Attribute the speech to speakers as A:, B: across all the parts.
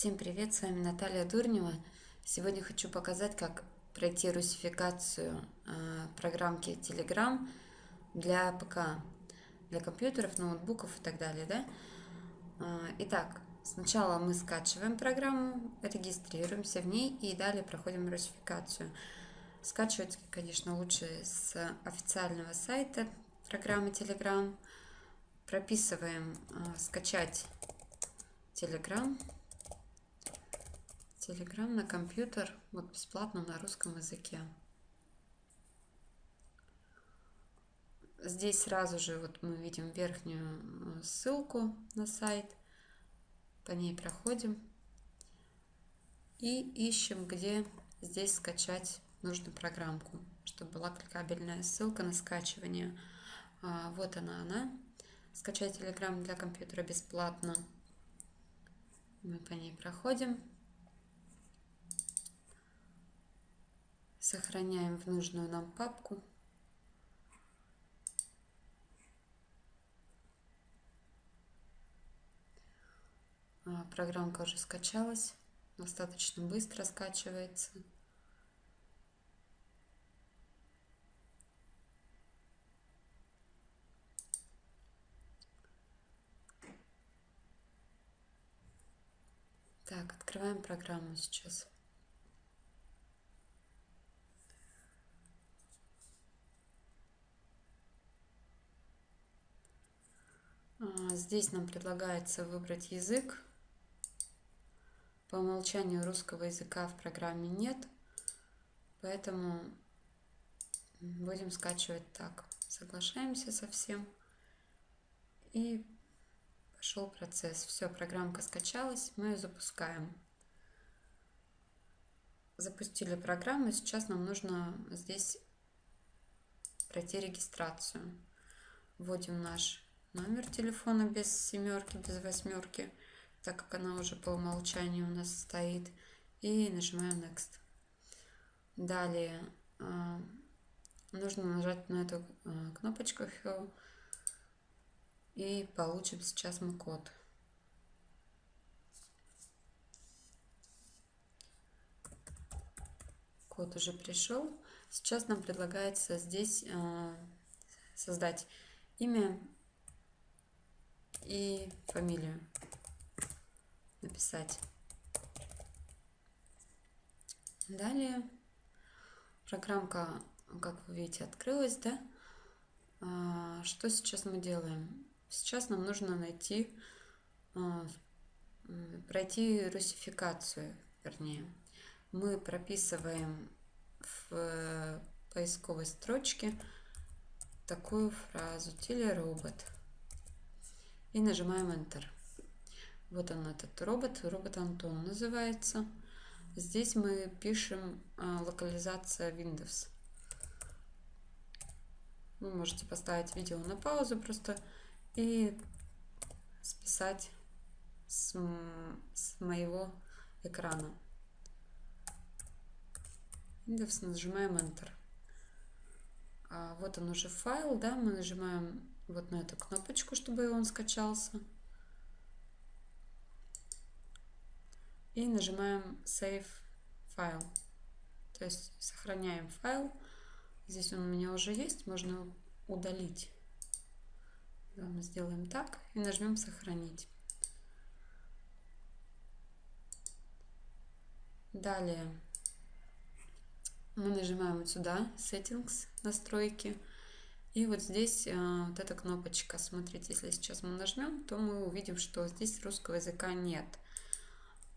A: Всем привет, с вами Наталья Дурнева. Сегодня хочу показать, как пройти русификацию э, программки Telegram для ПК, для компьютеров, ноутбуков и так далее. Да? Э, итак, сначала мы скачиваем программу, регистрируемся в ней и далее проходим русификацию. Скачивать, конечно, лучше с официального сайта программы Telegram. Прописываем э, «Скачать Telegram». Telegram на компьютер, вот бесплатно на русском языке. Здесь сразу же вот мы видим верхнюю э, ссылку на сайт. По ней проходим. И ищем, где здесь скачать нужную программку, чтобы была кликабельная ссылка на скачивание. А, вот она, она. Скачать Telegram для компьютера бесплатно. Мы по ней проходим. Сохраняем в нужную нам папку. А, программка уже скачалась, достаточно быстро скачивается. Так, открываем программу сейчас. А, здесь нам предлагается выбрать язык. По умолчанию русского языка в программе нет, поэтому будем скачивать так. Соглашаемся со всем. И пошел процесс. Все, программка скачалась, мы ее запускаем. Запустили программу, сейчас нам нужно здесь пройти регистрацию. Вводим наш номер телефона без семерки, без восьмерки, так как она уже по умолчанию у нас стоит. И нажимаем Next. Далее э, нужно нажать на эту э, кнопочку Fill и получим сейчас мы код. Код уже пришел. Сейчас нам предлагается здесь э, создать имя и фамилию написать. Далее программка, как вы видите, открылась, да? А, что сейчас мы делаем? Сейчас нам нужно найти, а, пройти русификацию, вернее. Мы прописываем в поисковой строчке такую фразу телеробот и нажимаем Enter. Вот он этот робот, робот Антон называется. Здесь мы пишем а, локализация Windows. Вы можете поставить видео на паузу просто и списать с, с моего экрана. Windows нажимаем Enter. А вот он уже файл, да, мы нажимаем вот на эту кнопочку, чтобы он скачался. И нажимаем Save File. То есть сохраняем файл. Здесь он у меня уже есть, можно удалить. Мы сделаем так и нажмем Сохранить. Далее мы нажимаем вот сюда Settings, настройки. И вот здесь э, вот эта кнопочка, смотрите, если сейчас мы нажмем, то мы увидим, что здесь русского языка нет.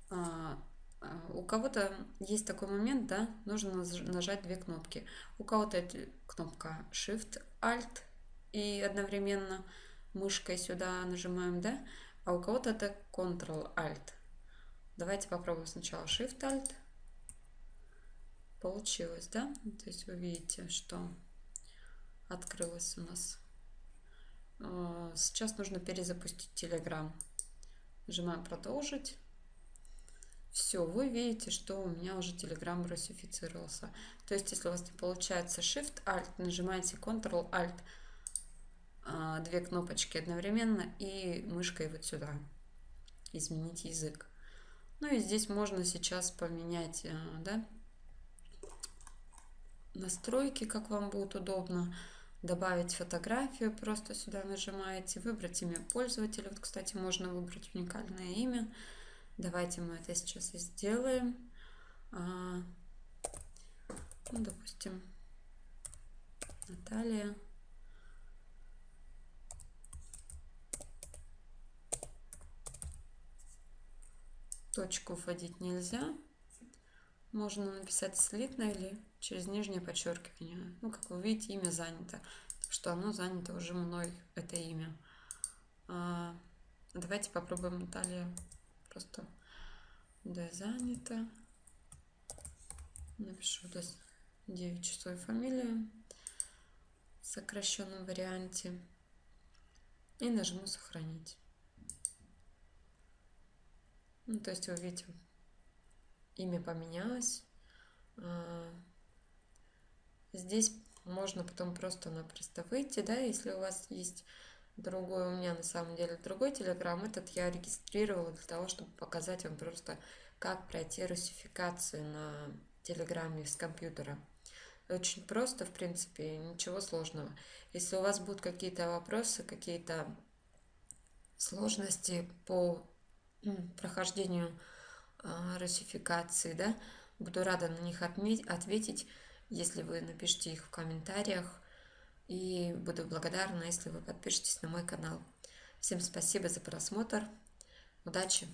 A: А, а, у кого-то есть такой момент, да, нужно нажать две кнопки. У кого-то кнопка Shift-Alt и одновременно мышкой сюда нажимаем, да, а у кого-то это Ctrl-Alt. Давайте попробуем сначала Shift-Alt. Получилось, да? То есть вы видите, что открылась у нас. А, сейчас нужно перезапустить Telegram. Нажимаем продолжить. Все, вы видите, что у меня уже Telegram русифицировался. То есть, если у вас не получается Shift-Alt, нажимаете Ctrl-Alt, а, две кнопочки одновременно и мышкой вот сюда. Изменить язык. Ну и здесь можно сейчас поменять, э, да, настройки, как вам будет удобно. Добавить фотографию, просто сюда нажимаете, выбрать имя пользователя. Вот, кстати, можно выбрать уникальное имя. Давайте мы это сейчас и сделаем. А, ну, допустим, Наталья. Точку вводить нельзя. Можно написать слитно или через нижнее подчеркивание. Ну, как вы видите, имя занято. Что оно занято уже мной, это имя. А, давайте попробуем Наталья. Просто да, занято. Напишу до 9 часов фамилию в сокращенном варианте. И нажму сохранить. Ну, то есть вы видите, имя поменялось. Здесь можно потом просто-напросто выйти, да, если у вас есть другой, у меня на самом деле другой телеграм, этот я регистрировала для того, чтобы показать вам просто, как пройти русификацию на телеграме с компьютера. Очень просто, в принципе, ничего сложного. Если у вас будут какие-то вопросы, какие-то сложности по прохождению э, русификации, да, буду рада на них ответить, если вы напишите их в комментариях. И буду благодарна, если вы подпишетесь на мой канал. Всем спасибо за просмотр. Удачи!